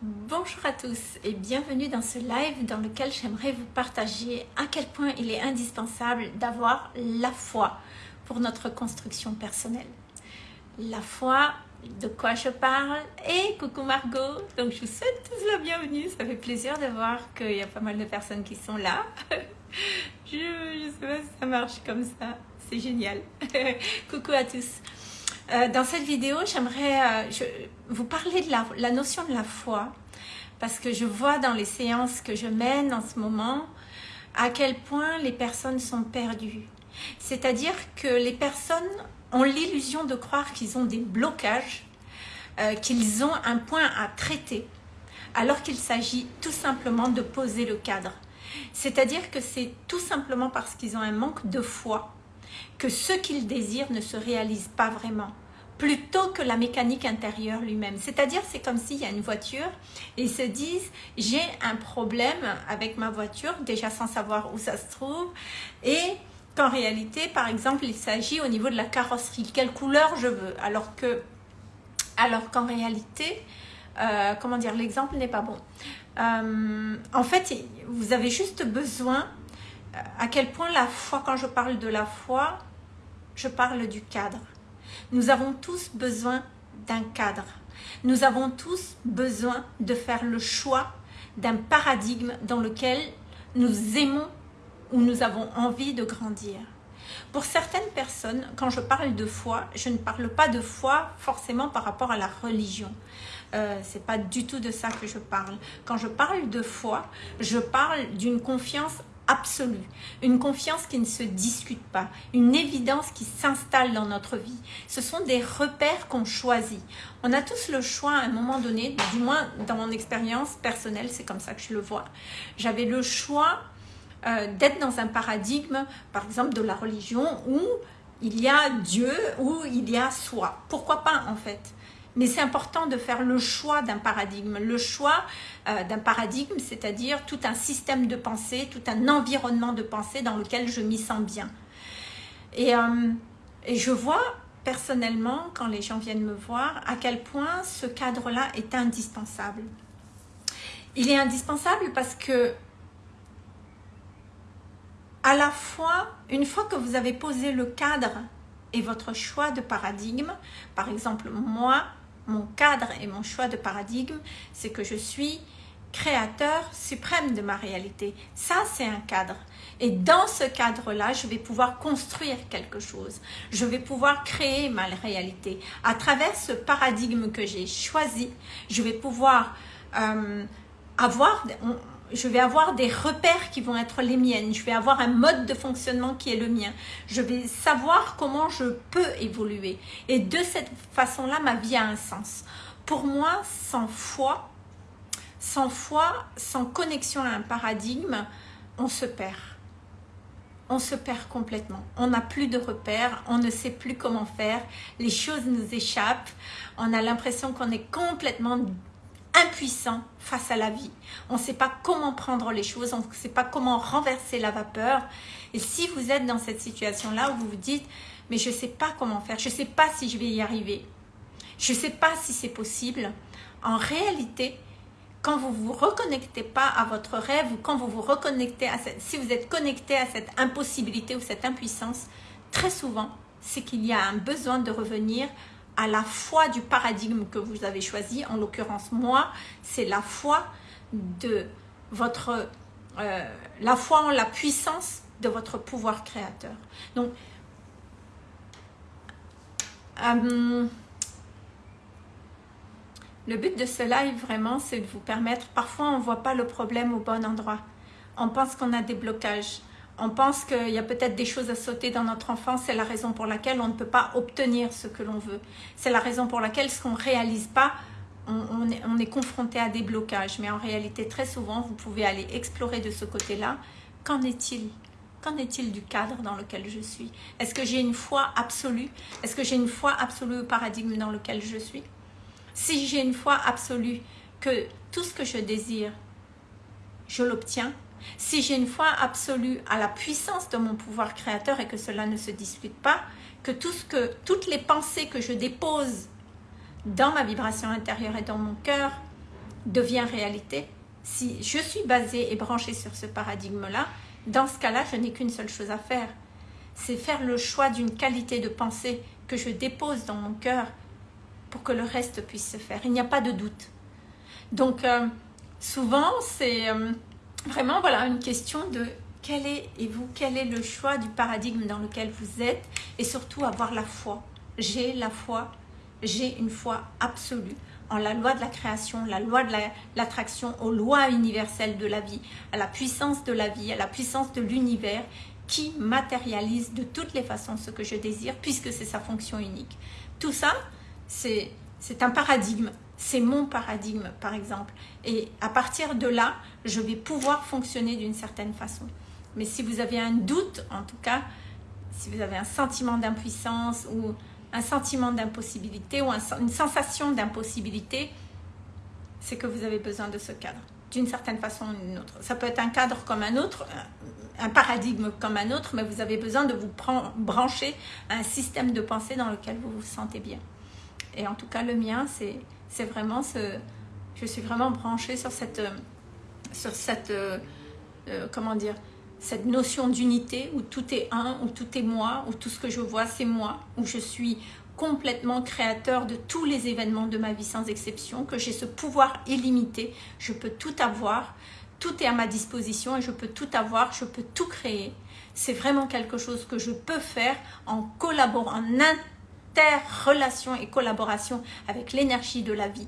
Bonjour à tous et bienvenue dans ce live dans lequel j'aimerais vous partager à quel point il est indispensable d'avoir la foi pour notre construction personnelle. La foi, de quoi je parle? Et coucou Margot, donc je vous souhaite tous la bienvenue, ça fait plaisir de voir qu'il y a pas mal de personnes qui sont là. je ne sais pas si ça marche comme ça, c'est génial. coucou à tous. Euh, dans cette vidéo, j'aimerais euh, vous parler de la, notion de la foi parce que je vois dans les séances que je mène en ce moment à quel point les personnes sont perdues. C'est-à-dire que les personnes ont l'illusion de croire qu'ils ont des blocages, euh, qu'ils ont un point à traiter, alors qu'il s'agit tout simplement de poser le cadre. C'est-à-dire que c'est tout simplement parce qu'ils ont un manque de foi que ce qu'ils désirent ne se réalise pas vraiment plutôt que la mécanique intérieure lui-même. C'est-à-dire, c'est comme s'il y a une voiture et ils se disent, j'ai un problème avec ma voiture, déjà sans savoir où ça se trouve, et qu'en réalité, par exemple, il s'agit au niveau de la carrosserie, quelle couleur je veux, alors alors qu'en réalité, euh, comment dire, l'exemple n'est pas bon. Euh, en fait, vous avez juste besoin, à quel point la foi, quand je parle de la foi, je parle du cadre. Nous avons tous besoin d'un cadre. Nous avons tous besoin de faire le choix d'un paradigme dans lequel nous aimons ou nous avons envie de grandir. Pour certaines personnes, quand je parle de foi, je ne parle pas de foi forcément par rapport à la religion. Euh, c'est pas du tout de ça que je parle. Quand je parle de foi, je parle d'une confiance absolue, une confiance qui ne se discute pas, une évidence qui s'installe dans notre vie. Ce sont des repères qu'on choisit. On a tous le choix à un moment donné, du moins dans mon expérience personnelle, c'est comme ça que je le vois. J'avais le choix euh, d'être dans un paradigme, par exemple de la religion, où il y a Dieu, où il y a soi. Pourquoi pas en fait? Mais c'est important de faire le choix d'un paradigme. Le choix euh, d'un paradigme, c'est-à-dire tout un système de pensée, tout un environnement de pensée dans lequel je m'y sens bien. Et, euh, et je vois personnellement, quand les gens viennent me voir, à quel point ce cadre-là est indispensable. Il est indispensable parce que à la fois, une fois que vous avez posé le cadre et votre choix de paradigme, par exemple, moi, mon cadre et mon choix de paradigme, c'est que je suis créateur suprême de ma réalité. Ça, c'est un cadre. Et dans ce cadre-là, je vais pouvoir construire quelque chose. Je vais pouvoir créer ma réalité. À travers ce paradigme que j'ai choisi, je vais pouvoir euh, avoir je vais avoir des repères qui vont être les miennes, je vais avoir un mode de fonctionnement qui est le mien, je vais savoir comment je peux évoluer. Et de cette façon-là, ma vie a un sens. Pour moi, sans foi, sans foi, sans connexion à un paradigme, on se perd. On se perd complètement. On n'a plus de repères, on ne sait plus comment faire, les choses nous échappent, on a l'impression qu'on est complètement impuissant face à la vie. On ne sait pas comment prendre les choses, on ne sait pas comment renverser la vapeur. Et si vous êtes dans cette situation-là où vous vous dites, mais je ne sais pas comment faire, je ne sais pas si je vais y arriver, je ne sais pas si c'est possible, en réalité, quand vous vous reconnectez pas à votre rêve ou quand vous vous reconnectez à cette, si vous êtes connecté à cette impossibilité ou cette impuissance, très souvent, c'est qu'il y a un besoin de revenir à la foi du paradigme que vous avez choisi. En l'occurrence, moi, c'est la foi de votre... Euh, la foi en la puissance de votre pouvoir créateur. Donc, euh, le but de ce live, vraiment, c'est de vous permettre... Parfois, on ne voit pas le problème au bon endroit. On pense qu'on a des blocages on pense qu'il y a peut-être des choses à sauter dans notre enfance, c'est la raison pour laquelle on ne peut pas obtenir ce que l'on veut. C'est la raison pour laquelle ce qu'on ne réalise pas, on, est, est, confronté à des blocages. Mais en réalité, très souvent, vous pouvez aller explorer de ce côté-là. Qu'en est-il? Qu'en est-il du cadre dans lequel je suis? Est-ce que j'ai une foi absolue? Est-ce que j'ai une foi absolue au paradigme dans lequel je suis? Si j'ai une foi absolue que tout ce que je désire, je l'obtiens, si j'ai une foi absolue à la puissance de mon pouvoir créateur et que cela ne se discute pas, que, tout ce que toutes les pensées que je dépose dans ma vibration intérieure et dans mon cœur devient réalité, si je suis basée et branchée sur ce paradigme-là, dans ce cas-là, je n'ai qu'une seule chose à faire. C'est faire le choix d'une qualité de pensée que je dépose dans mon cœur pour que le reste puisse se faire. Il n'y a pas de doute. Donc, euh, souvent, c'est euh, vraiment voilà, une question de quel est, et vous, quel est le choix du paradigme dans lequel vous êtes et surtout avoir la foi. J'ai la foi, j'ai une foi absolue en la loi de la création, la loi de l'attraction, aux lois universelles de la vie, à la puissance de la vie, à la puissance de l'univers qui matérialise de toutes les façons ce que je désire puisque c'est sa fonction unique. Tout ça, c'est un paradigme, c'est mon paradigme par exemple. Et à partir de là, je vais pouvoir fonctionner d'une certaine façon. Mais si vous avez un doute, en tout cas, si vous avez un sentiment d'impuissance ou un sentiment d'impossibilité ou une sensation d'impossibilité, c'est que vous avez besoin de ce cadre, d'une certaine façon ou d'une autre. Ça peut être un cadre comme un autre, un paradigme comme un autre, mais vous avez besoin de vous brancher à un système de pensée dans lequel vous vous sentez bien. Et en tout cas, le mien, c'est vraiment ce... Je suis vraiment branchée sur cette... Sur cette euh, euh, comment dire cette notion d'unité où tout est un, où tout est moi, où tout ce que je vois c'est moi, où je suis complètement créateur de tous les événements de ma vie sans exception, que j'ai ce pouvoir illimité, je peux tout avoir, tout est à ma disposition et je peux tout avoir, je peux tout créer. C'est vraiment quelque chose que je peux faire en collaborant, en interrelation et collaboration avec l'énergie de la vie.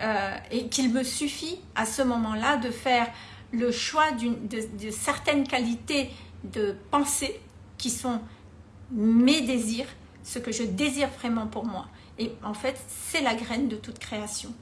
Euh, et qu'il me suffit à ce moment-là de faire le choix de, de certaines qualités de pensée qui sont mes désirs, ce que je désire vraiment pour moi. Et en fait, c'est la graine de toute création.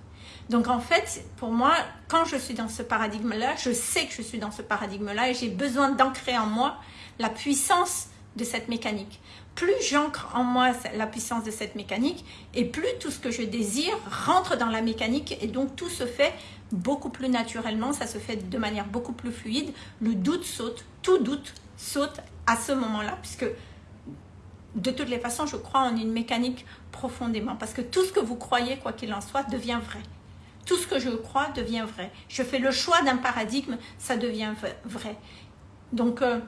Donc en fait, pour moi, quand je suis dans ce paradigme-là, je sais que je suis dans ce paradigme-là et j'ai besoin d'ancrer en moi la puissance de cette mécanique. Plus j'ancre en moi la puissance de cette mécanique et plus tout ce que je désire rentre dans la mécanique et donc tout se fait beaucoup plus naturellement, ça se fait de manière beaucoup plus fluide. Le doute saute, tout doute saute à ce moment-là, puisque de toutes les façons, je crois en une mécanique profondément. Parce que tout ce que vous croyez, quoi qu'il en soit, devient vrai. Tout ce que je crois devient vrai. Je fais le choix d'un paradigme, ça devient vrai. Donc, euh,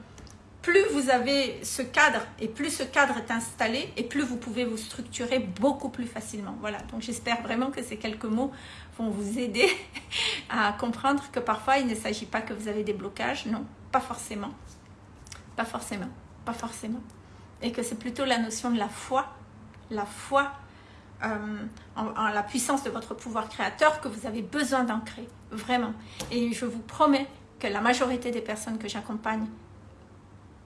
plus vous avez ce cadre et plus ce cadre est installé et plus vous pouvez vous structurer beaucoup plus facilement. Voilà, donc j'espère vraiment que ces quelques mots vont vous aider à comprendre que parfois il ne s'agit pas que vous avez des blocages, non, pas forcément, pas forcément, pas forcément. Et que c'est plutôt la notion de la foi, la foi euh, en, la puissance de votre pouvoir créateur que vous avez besoin d'ancrer, vraiment. Et je vous promets que la majorité des personnes que j'accompagne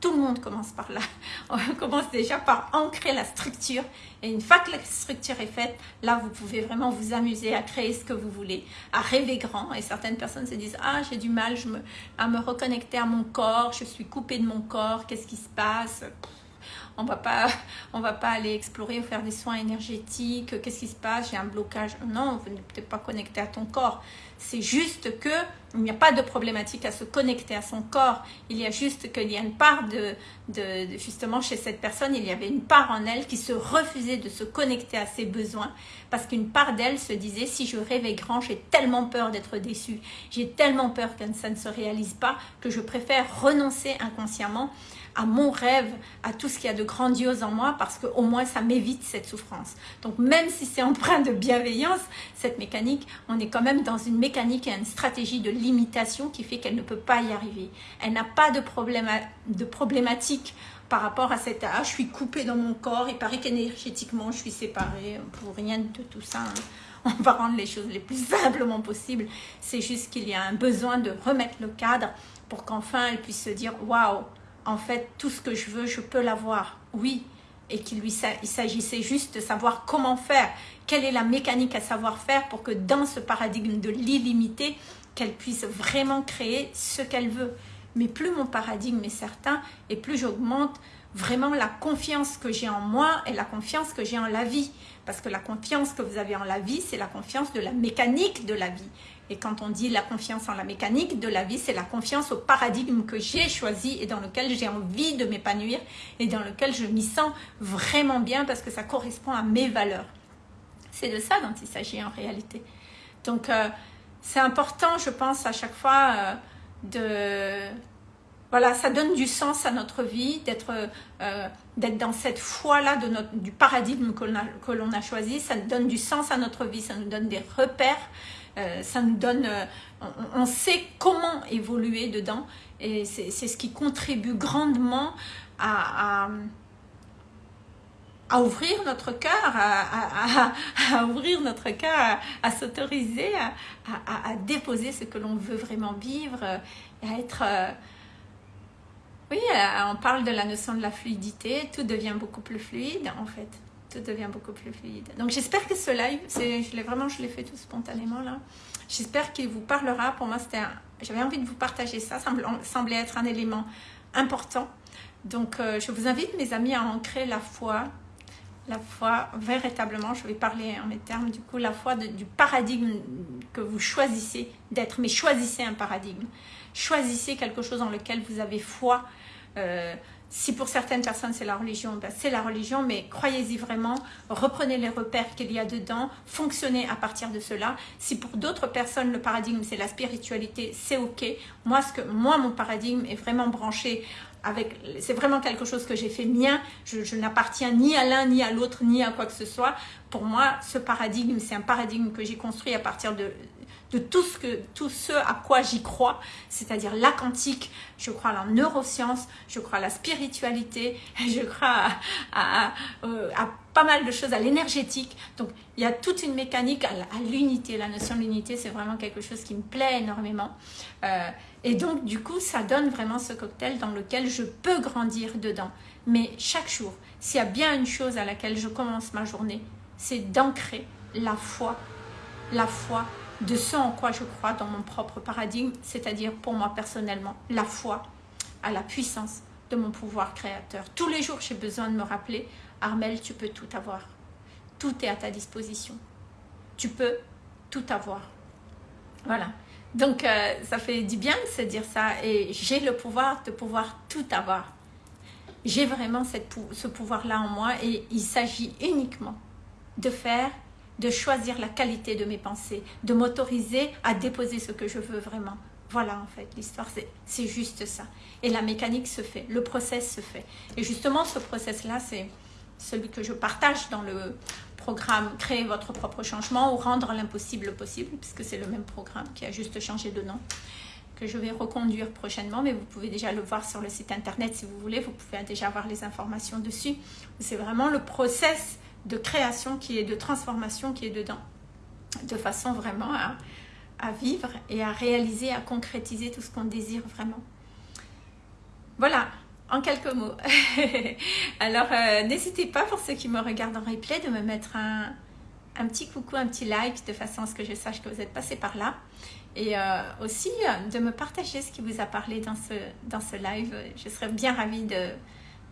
tout le monde commence par là. On commence déjà par ancrer la structure. Et une fois que la structure est faite, là, vous pouvez vraiment vous amuser à créer ce que vous voulez, à rêver grand. Et certaines personnes se disent, ah, j'ai du mal à me reconnecter à mon corps, je suis coupée de mon corps, qu'est-ce qui se passe? On va pas on va pas aller explorer ou faire des soins énergétiques qu'est-ce qui se passe j'ai un blocage. Non vous n'êtes pas connecté à ton corps. C'est juste que il n'y a pas de problématique à se connecter à son corps. Il y a juste qu'il y a une part de, de, justement chez cette personne il y avait une part en elle qui se refusait de se connecter à ses besoins parce qu'une part d'elle se disait si je rêvais grand j'ai tellement peur d'être déçue. J'ai tellement peur que ça ne se réalise pas que je préfère renoncer inconsciemment à mon rêve, à tout ce qu'il y a de grandiose en moi, parce qu'au moins ça m'évite cette souffrance. Donc même si c'est empreint de bienveillance, cette mécanique, on est quand même dans une mécanique et une stratégie de limitation qui fait qu'elle ne peut pas y arriver. Elle n'a pas de, de problématique par rapport à cette âge, je suis coupée dans mon corps, il paraît qu'énergétiquement je suis séparée, pour rien de tout ça. Hein. On va rendre les choses les plus simplement possibles. C'est juste qu'il y a un besoin de remettre le cadre pour qu'enfin elle puisse se dire waouh, en fait, tout ce que je veux, je peux l'avoir. Oui, et qu'il s'agissait juste de savoir comment faire, quelle est la mécanique à savoir faire pour que dans ce paradigme de l'illimité, qu'elle puisse vraiment créer ce qu'elle veut. Mais plus mon paradigme est certain et plus j'augmente vraiment la confiance que j'ai en moi et la confiance que j'ai en la vie. Parce que la confiance que vous avez en la vie, c'est la confiance de la mécanique de la vie. Et quand on dit la confiance en la mécanique de la vie, c'est la confiance au paradigme que j'ai choisi et dans lequel j'ai envie de m'épanouir et dans lequel je m'y sens vraiment bien parce que ça correspond à mes valeurs. C'est de ça dont il s'agit en réalité. Donc, euh, c'est important, je pense, à chaque fois euh, de... Voilà, ça donne du sens à notre vie, d'être euh, dans cette foi-là du paradigme que l'on a, a, choisi. Ça donne du sens à notre vie, ça nous donne des repères, euh, ça nous donne... On, sait comment évoluer dedans et c'est ce qui contribue grandement à ouvrir notre cœur, à, ouvrir notre cœur, à, s'autoriser, à, déposer ce que l'on veut vraiment vivre, à être... Euh, oui, euh, on parle de la notion de la fluidité, tout devient beaucoup plus fluide en fait. Tout devient beaucoup plus fluide. Donc j'espère que ce live, je l'ai vraiment, je l'ai fait tout spontanément là. J'espère qu'il vous parlera. Pour moi, c'était, j'avais envie de vous partager ça. Ça me semblait être un élément important. Donc euh, je vous invite mes amis à ancrer la foi la foi, véritablement, je vais parler en mes termes, du coup, la foi du paradigme que vous choisissez d'être, mais choisissez un paradigme. Choisissez quelque chose dans lequel vous avez foi. Euh, si pour certaines personnes c'est la religion, ben c'est la religion, mais croyez-y vraiment, reprenez les repères qu'il y a dedans, fonctionnez à partir de cela. Si pour d'autres personnes le paradigme c'est la spiritualité, c'est ok. Moi, ce que, moi, mon paradigme est vraiment branché c'est vraiment quelque chose que j'ai fait mien, je, n'appartiens ni à l'un, ni à l'autre, ni à quoi que ce soit. Pour moi, ce paradigme, c'est un paradigme que j'ai construit à partir de, de tout ce, que, à quoi j'y crois, c'est-à-dire la quantique, je crois à la neuroscience, je crois à la spiritualité, je crois à, euh, pas mal de choses, à l'énergétique. Donc, il y a toute une mécanique à, l'unité. La notion de l'unité, c'est vraiment quelque chose qui me plaît énormément. Euh, et donc, du coup, ça donne vraiment ce cocktail dans lequel je peux grandir dedans. Mais chaque jour, s'il y a bien une chose à laquelle je commence ma journée, c'est d'ancrer la foi, la foi de ce en quoi je crois dans mon propre paradigme, c'est-à-dire pour moi personnellement, la foi à la puissance de mon pouvoir créateur. Tous les jours, j'ai besoin de me rappeler, Armel, tu peux tout avoir. Tout est à ta disposition. Tu peux tout avoir. Voilà. Donc, euh, ça fait du bien de se dire ça. Et j'ai le pouvoir de pouvoir tout avoir. J'ai vraiment cette, ce pouvoir-là en moi et il s'agit uniquement de faire, de choisir la qualité de mes pensées, de m'autoriser à déposer ce que je veux vraiment. Voilà en fait, l'histoire c'est juste ça. Et la mécanique se fait, le process se fait. Et justement ce process-là, c'est celui que je partage dans le programme Créer votre propre changement ou Rendre l'impossible possible, puisque c'est le même programme qui a juste changé de nom, que je vais reconduire prochainement, mais vous pouvez déjà le voir sur le site internet si vous voulez, vous pouvez déjà avoir les informations dessus. C'est vraiment le process de création qui est de transformation qui est dedans, de façon vraiment à, vivre et à réaliser, à concrétiser tout ce qu'on désire vraiment. Voilà, en quelques mots. Alors, euh, n'hésitez pas pour ceux qui me regardent en replay de me mettre un, petit coucou, un petit like de façon à ce que je sache que vous êtes passé par là. Et euh, aussi euh, de me partager ce qui vous a parlé dans ce, live. Je serais bien ravie de,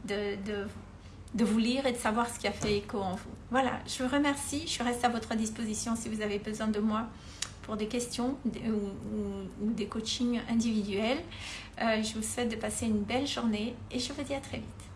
de, de, de vous lire et de savoir ce qui a fait écho en vous. Voilà, je vous remercie. Je reste à votre disposition si vous avez besoin de moi pour des questions ou, des coachings individuels. Euh, je vous souhaite de passer une belle journée et je vous dis à très vite.